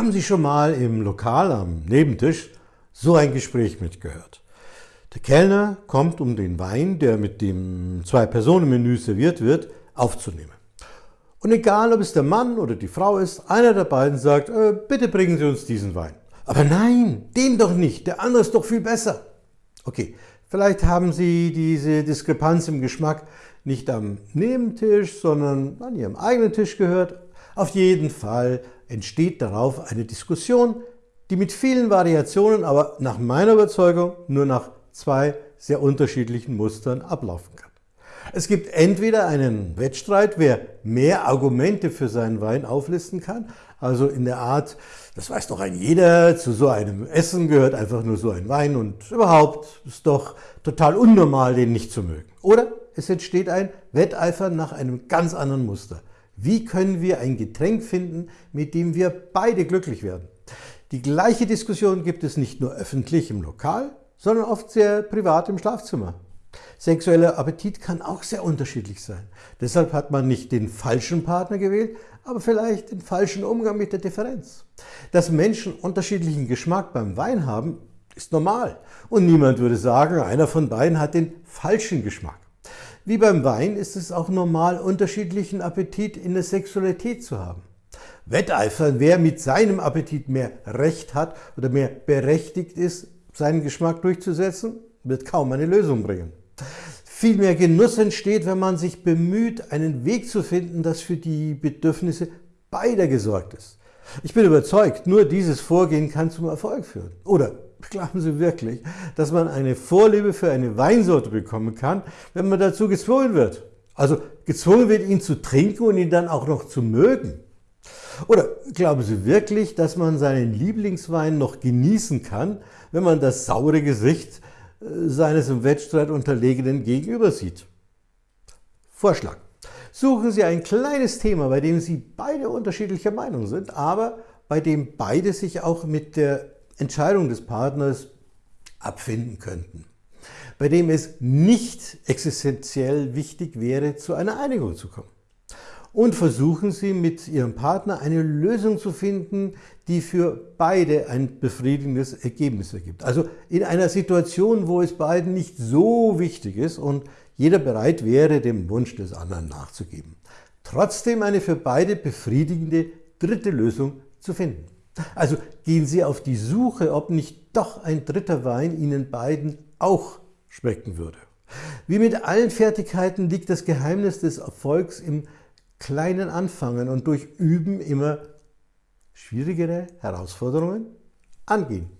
Haben Sie schon mal im Lokal am Nebentisch so ein Gespräch mitgehört? Der Kellner kommt, um den Wein, der mit dem Zwei-Personen-Menü serviert wird, aufzunehmen. Und egal, ob es der Mann oder die Frau ist, einer der beiden sagt, äh, bitte bringen Sie uns diesen Wein. Aber nein, den doch nicht, der andere ist doch viel besser. Okay, vielleicht haben Sie diese Diskrepanz im Geschmack nicht am Nebentisch, sondern an Ihrem eigenen Tisch gehört. Auf jeden Fall entsteht darauf eine Diskussion, die mit vielen Variationen, aber nach meiner Überzeugung nur nach zwei sehr unterschiedlichen Mustern ablaufen kann. Es gibt entweder einen Wettstreit, wer mehr Argumente für seinen Wein auflisten kann, also in der Art, das weiß doch ein jeder, zu so einem Essen gehört einfach nur so ein Wein und überhaupt ist doch total unnormal, den nicht zu mögen. Oder es entsteht ein Wetteifern nach einem ganz anderen Muster. Wie können wir ein Getränk finden, mit dem wir beide glücklich werden? Die gleiche Diskussion gibt es nicht nur öffentlich im Lokal, sondern oft sehr privat im Schlafzimmer. Sexueller Appetit kann auch sehr unterschiedlich sein. Deshalb hat man nicht den falschen Partner gewählt, aber vielleicht den falschen Umgang mit der Differenz. Dass Menschen unterschiedlichen Geschmack beim Wein haben, ist normal. Und niemand würde sagen, einer von beiden hat den falschen Geschmack. Wie beim Wein ist es auch normal, unterschiedlichen Appetit in der Sexualität zu haben. Wetteifern, wer mit seinem Appetit mehr Recht hat oder mehr berechtigt ist, seinen Geschmack durchzusetzen, wird kaum eine Lösung bringen. Viel mehr Genuss entsteht, wenn man sich bemüht, einen Weg zu finden, das für die Bedürfnisse beider gesorgt ist. Ich bin überzeugt, nur dieses Vorgehen kann zum Erfolg führen. Oder glauben Sie wirklich, dass man eine Vorliebe für eine Weinsorte bekommen kann, wenn man dazu gezwungen wird? Also gezwungen wird, ihn zu trinken und ihn dann auch noch zu mögen. Oder glauben Sie wirklich, dass man seinen Lieblingswein noch genießen kann, wenn man das saure Gesicht äh, seines im Wettstreit Unterlegenen gegenüber sieht? Vorschlag. Suchen Sie ein kleines Thema, bei dem Sie beide unterschiedlicher Meinung sind, aber bei dem beide sich auch mit der Entscheidung des Partners abfinden könnten, bei dem es nicht existenziell wichtig wäre, zu einer Einigung zu kommen. Und versuchen Sie mit Ihrem Partner eine Lösung zu finden, die für beide ein befriedigendes Ergebnis ergibt. Also in einer Situation, wo es beiden nicht so wichtig ist und jeder bereit wäre, dem Wunsch des anderen nachzugeben. Trotzdem eine für beide befriedigende dritte Lösung zu finden. Also gehen Sie auf die Suche, ob nicht doch ein dritter Wein Ihnen beiden auch schmecken würde. Wie mit allen Fertigkeiten liegt das Geheimnis des Erfolgs im kleinen Anfangen und durch Üben immer schwierigere Herausforderungen angehen.